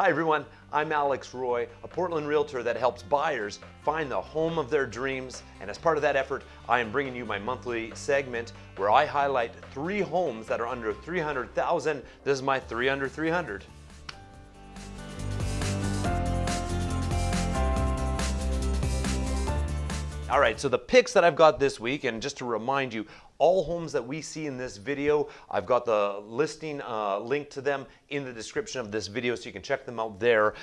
Hi everyone, I'm Alex Roy, a Portland realtor that helps buyers find the home of their dreams. And as part of that effort, I am bringing you my monthly segment where I highlight three homes that are under 300,000. This is my 3 under 300. All right, so the picks that I've got this week, and just to remind you, all homes that we see in this video, I've got the listing uh, link to them in the description of this video so you can check them out there.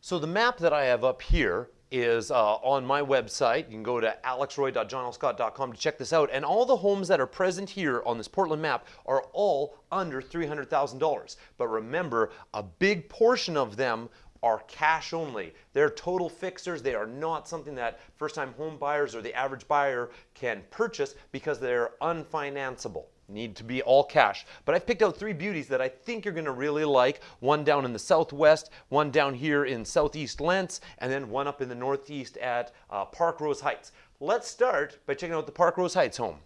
So the map that I have up here is uh, on my website. You can go to alexroy.johnlscott.com to check this out. And all the homes that are present here on this Portland map are all under $300,000. But remember, a big portion of them are cash only. They're total fixers. They are not something that first-time home buyers or the average buyer can purchase because they're unfinanceable. Need to be all cash. But I've picked out three beauties that I think you're going to really like. One down in the southwest, one down here in southeast Lents, and then one up in the northeast at uh, Parkrose Heights. Let's start by checking out the Parkrose Heights home.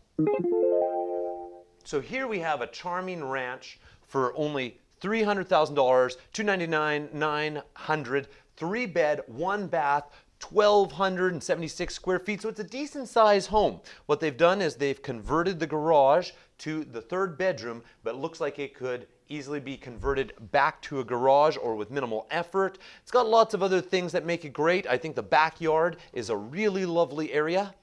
So here we have a charming ranch for only $300,000, 299 900 three bed, one bath, 1,276 square feet, so it's a decent size home. What they've done is they've converted the garage to the third bedroom, but looks like it could easily be converted back to a garage or with minimal effort. It's got lots of other things that make it great. I think the backyard is a really lovely area.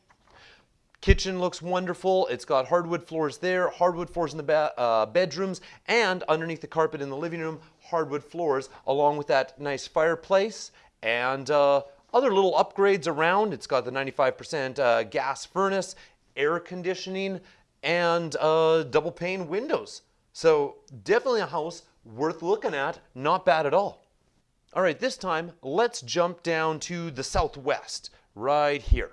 Kitchen looks wonderful. It's got hardwood floors there, hardwood floors in the uh, bedrooms, and underneath the carpet in the living room, hardwood floors, along with that nice fireplace and uh, other little upgrades around. It's got the 95% uh, gas furnace, air conditioning, and uh, double pane windows. So definitely a house worth looking at, not bad at all. All right, this time let's jump down to the southwest, right here.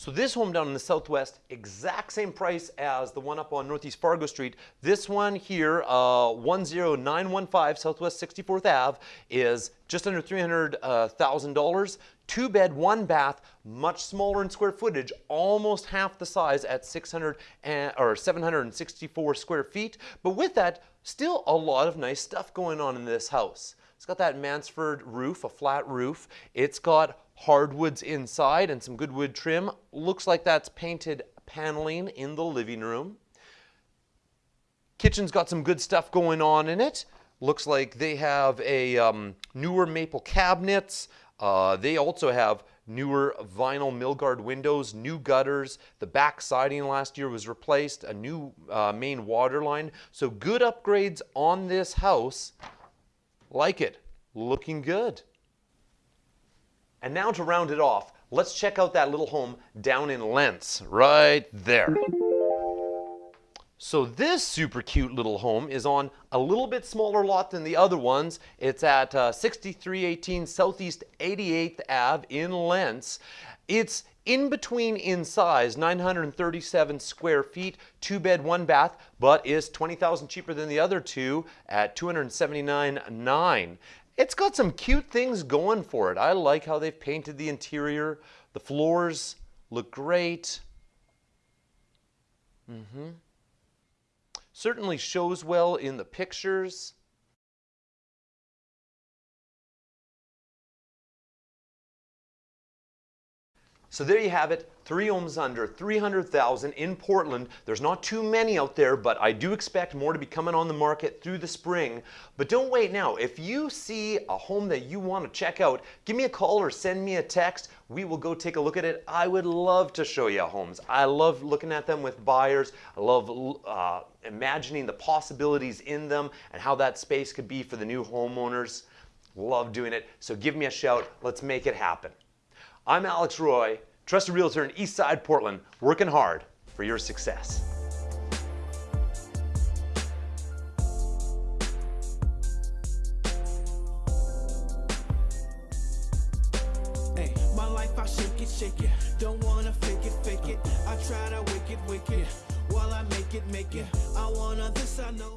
So this home down in the southwest, exact same price as the one up on Northeast Fargo Street. This one here, uh, 10915 Southwest 64th Ave, is just under $300,000. Uh, Two bed, one bath, much smaller in square footage, almost half the size at 600 and, or 764 square feet. But with that, still a lot of nice stuff going on in this house. It's got that Mansard roof, a flat roof. It's got hardwoods inside and some good wood trim. Looks like that's painted paneling in the living room. Kitchen's got some good stuff going on in it. Looks like they have a um, newer maple cabinets. Uh, they also have newer vinyl Milgard windows, new gutters. The back siding last year was replaced, a new uh, main water line. So good upgrades on this house. Like it. Looking good. And now to round it off, let's check out that little home down in Lents, right there. So this super cute little home is on a little bit smaller lot than the other ones. It's at uh, 6318 Southeast 88th Ave in Lents. It's in between in size, 937 square feet, two bed, one bath, but is 20,000 cheaper than the other two at 279.9. It's got some cute things going for it. I like how they've painted the interior. The floors look great. Mm -hmm. Certainly shows well in the pictures. So there you have it, three homes under 300,000 in Portland. There's not too many out there, but I do expect more to be coming on the market through the spring. But don't wait now. If you see a home that you want to check out, give me a call or send me a text. We will go take a look at it. I would love to show you homes. I love looking at them with buyers. I love uh, imagining the possibilities in them and how that space could be for the new homeowners. Love doing it. So give me a shout. Let's make it happen. I'm Alex Roy, trusted realtor in Eastside Portland, working hard for your success. Hey, my life I shake it, shake it. Don't wanna fake it, fake it. I try to wicked, wicked. While I make it, make it. I this, I know.